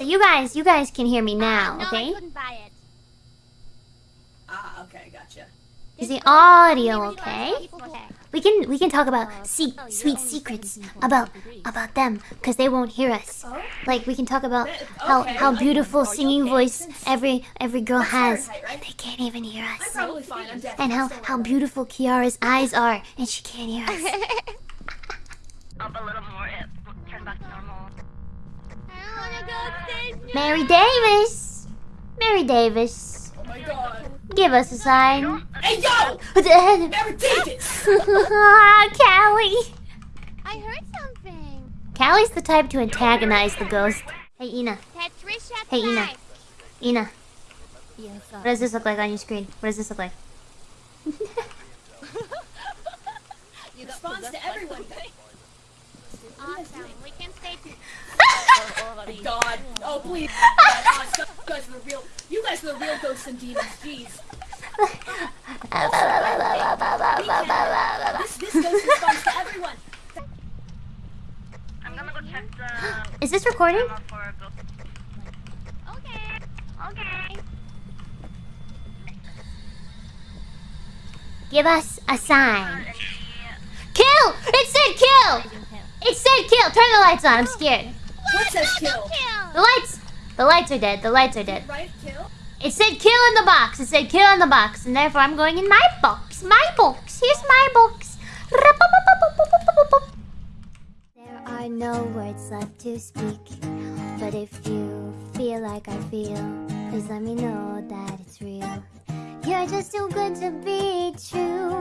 So you guys, you guys can hear me now, no, okay? I couldn't buy it. Ah, okay, gotcha. Is the audio Only okay? We can we can talk about se- sweet secrets about about them because they won't hear us. Oh? Like we can talk about how Okay. how beautiful Are singing okay? voice every every girl That's has, Fahrenheit, right? and they can't even hear I'm us. probably fine. I'm. And how how beautiful Kiara's eyes are, and she can't hear us. Mary Davis, Mary Davis, Oh my god. give us a sign. Hey, yo! Callie, Never Davis! I heard something. Callie's the type to antagonize the ghost. Hey Ina, Tetrisha Hey, Ina. Ina, Yes, what does this look like on your screen? What does this look like? Responds to everyone. Awesome. We can stay. Oh, God. Oh, please. You guys are the real. You guys are the real ghosts and demons. Jeez. This, this ghost responds to everyone. I'm gonna go check the Is this recording? camera for a ghost. Okay. Okay. Give us a sign. Kill! It said kill! It said kill! Turn the lights on, I'm oh. scared. What says kill? The lights! The lights are dead, the lights are dead. Right? Kill? It said kill in the box, it said kill in the box, and therefore I'm going in my box. My box, here's my box. There are no words left to speak, but if you feel like I feel, please let me know that it's real. You're just too good to be true.